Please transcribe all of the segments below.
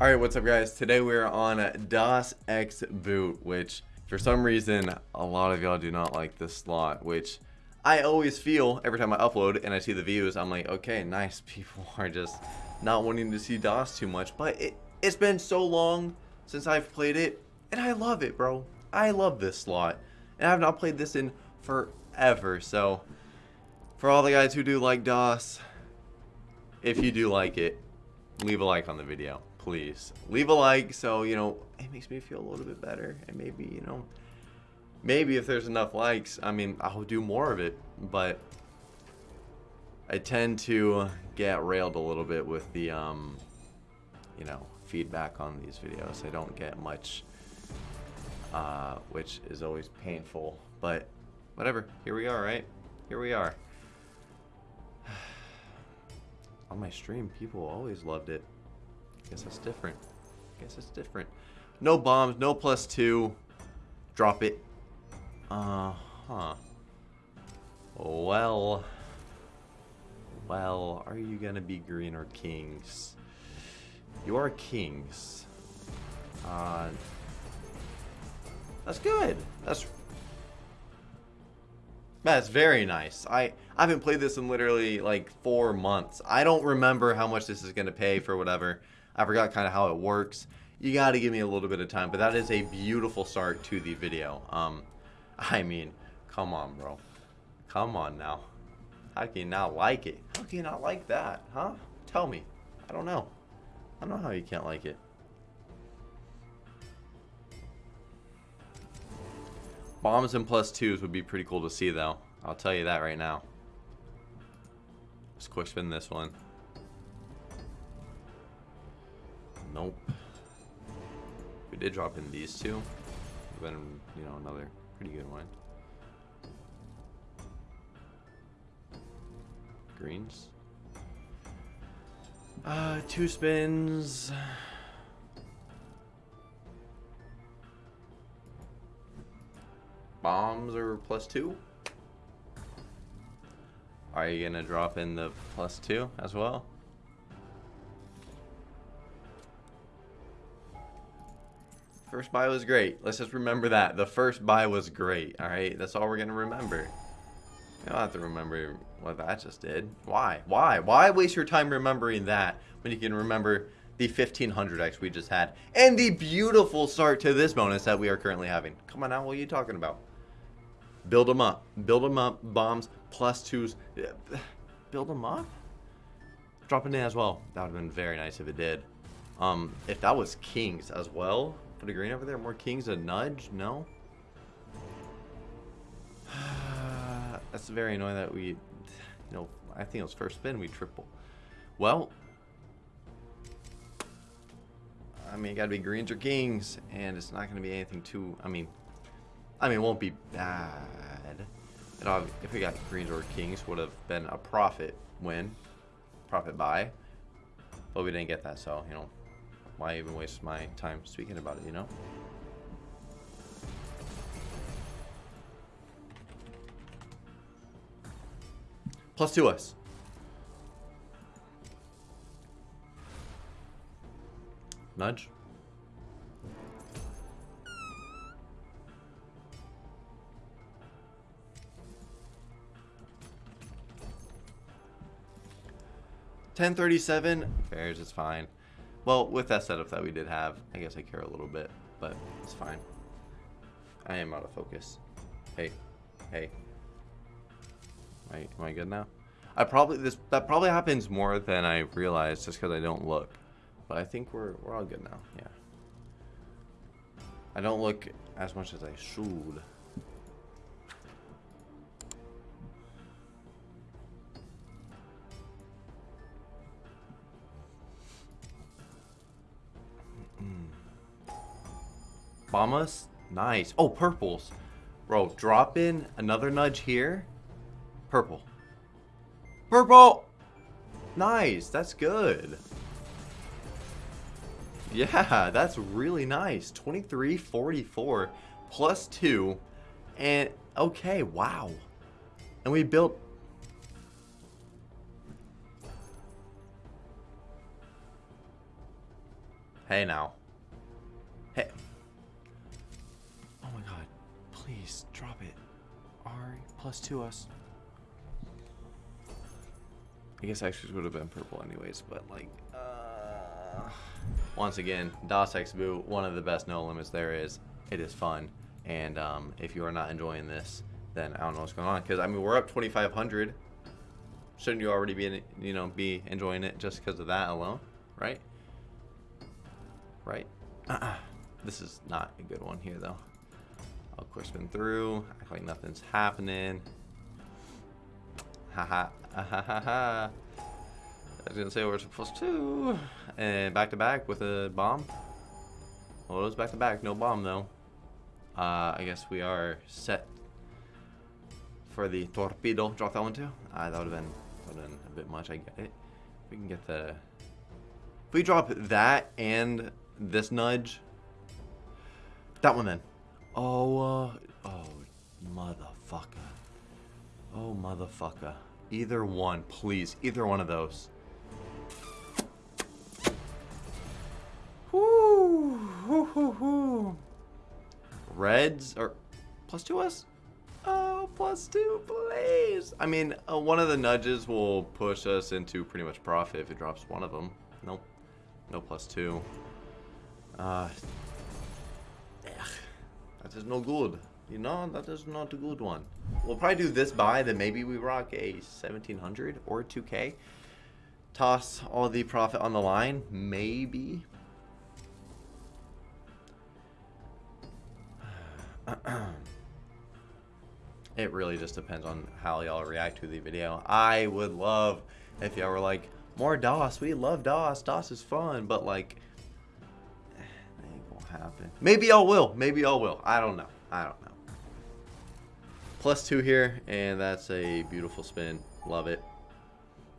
Alright, what's up guys? Today we're on DOS X Boot, which for some reason a lot of y'all do not like this slot, which I always feel every time I upload and I see the views, I'm like, okay, nice, people are just not wanting to see Das too much, but it, it's been so long since I've played it, and I love it, bro. I love this slot, and I have not played this in forever, so for all the guys who do like Das, if you do like it, leave a like on the video, please. Leave a like so, you know, it makes me feel a little bit better. And maybe, you know, maybe if there's enough likes, I mean, I'll do more of it. But I tend to get railed a little bit with the, um, you know, feedback on these videos. I don't get much, uh, which is always painful. But whatever, here we are, right? Here we are on my stream, people always loved it. Guess that's different. Guess it's different. No bombs, no plus two. Drop it. Uh-huh. Well. Well, are you gonna be green or kings? You are kings. Uh, that's good. That's that's very nice. I, I haven't played this in literally like four months. I don't remember how much this is going to pay for whatever. I forgot kind of how it works. You got to give me a little bit of time, but that is a beautiful start to the video. Um, I mean, come on, bro. Come on now. How can you not like it? How can you not like that, huh? Tell me. I don't know. I don't know how you can't like it. Bombs and plus twos would be pretty cool to see, though. I'll tell you that right now. Let's quick spin this one. Nope. We did drop in these two. Been, you know, another pretty good one. Greens. Uh, two spins. Bombs are plus two? Are you gonna drop in the plus two as well? First buy was great. Let's just remember that. The first buy was great. Alright, that's all we're gonna remember. You don't have to remember what that just did. Why? Why? Why waste your time remembering that when you can remember the 1500x we just had and the beautiful start to this bonus that we are currently having? Come on now, what are you talking about? Build them up. Build them up. Bombs plus twos. Build them up? Drop it in as well. That would have been very nice if it did. Um, if that was kings as well. Put a green over there. More kings. A nudge? No? That's very annoying that we, you know, I think it was first spin we triple. Well, I mean, it gotta be greens or kings, and it's not gonna be anything too, I mean, I mean, it won't be bad. And if we got greens or kings, would have been a profit win, profit buy. But we didn't get that, so, you know, why even waste my time speaking about it, you know? Plus two us. Nudge. 1037, fares is fine. Well, with that setup that we did have, I guess I care a little bit, but it's fine. I am out of focus. Hey, hey. Am I, am I good now? I probably, this that probably happens more than I realize just because I don't look. But I think we're, we're all good now, yeah. I don't look as much as I should. Nice. Oh, purples. Bro, drop in another nudge here. Purple. Purple! Nice. That's good. Yeah, that's really nice. 2344 plus 2. And, okay, wow. And we built... Hey now. Please drop it. Ari plus two us. I guess actually would have been purple anyways, but like, uh, once again, DOS X one of the best no limits there is. It is fun, and um, if you are not enjoying this, then I don't know what's going on. Because I mean, we're up 2,500. Shouldn't you already be, you know, be enjoying it just because of that alone, right? Right. Uh-uh. This is not a good one here though. I'll quick spin through, act like nothing's happening. Ha ha ha ha ha. I was gonna say we're supposed to, and back to back with a bomb. Well, it was back to back, no bomb though. Uh, I guess we are set for the torpedo. Drop that one too. Uh, that would have been, been a bit much. I get it. We can get the. If we drop that and this nudge, that one then. Oh, uh, oh, motherfucker. Oh, motherfucker. Either one, please. Either one of those. Whoo, whoo, whoo, whoo. Reds are plus two us? Oh, plus two, please. I mean, uh, one of the nudges will push us into pretty much profit if it drops one of them. Nope. No plus two. Uh, that is no good. You know, that is not a good one. We'll probably do this buy, then maybe we rock a 1700 or 2k. Toss all the profit on the line, maybe. it really just depends on how y'all react to the video. I would love if y'all were like, more Das, we love Das, Das is fun, but like, happen. Maybe y'all will. Maybe y'all will. I don't know. I don't know. Plus two here, and that's a beautiful spin. Love it.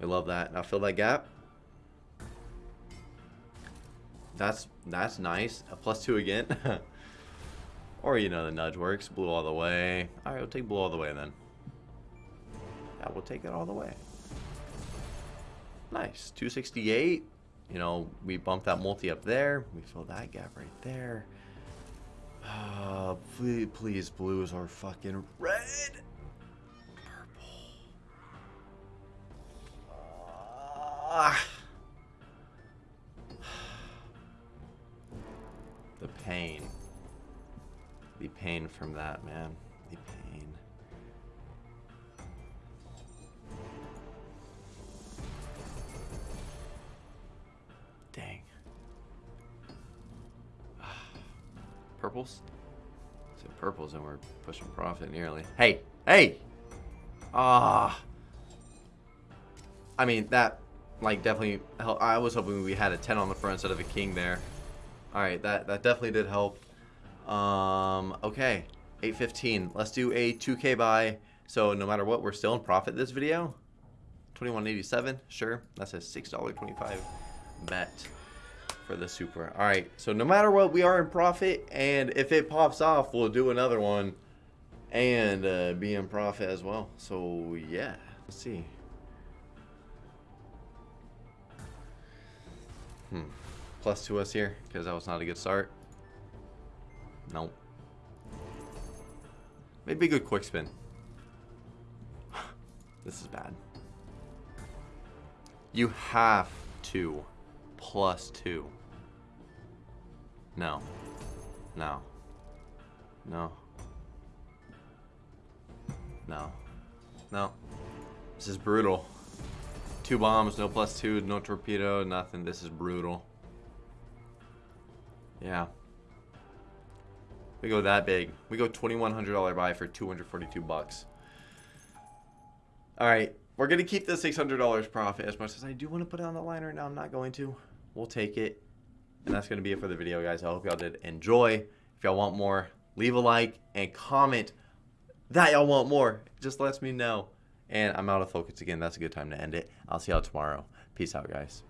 I love that. Now fill that gap. That's that's nice. A plus two again. or you know the nudge works. Blue all the way. All right, we'll take blue all the way then. Yeah, we'll take it all the way. Nice. 268. You know, we bump that multi up there. We fill that gap right there. Uh, please, please, blues are fucking red. Purple. Uh, the pain. The pain from that, man. The pain. Purples? So purples and we're pushing profit nearly. Hey, hey! Ah. I mean, that, like, definitely helped. I was hoping we had a 10 on the front instead of a king there. Alright, that, that definitely did help. Um, okay. 815. Let's do a 2k buy. So no matter what, we're still in profit this video. 2187, sure. That's a $6.25 bet for the super. All right, so no matter what, we are in profit, and if it pops off, we'll do another one and uh, be in profit as well. So yeah, let's see. Hmm. Plus to us here, because that was not a good start. Nope. Maybe a good quick spin. this is bad. You have to plus two. No. No. No. No. No. This is brutal. Two bombs, no plus two, no torpedo, nothing. This is brutal. Yeah. We go that big. We go $2,100 buy for 242 bucks. All right. We're going to keep the $600 profit as much as I do want to put it on the line right now. I'm not going to. We'll take it. And that's going to be it for the video, guys. I hope y'all did enjoy. If y'all want more, leave a like and comment that y'all want more. It just lets me know. And I'm out of focus again. That's a good time to end it. I'll see y'all tomorrow. Peace out, guys.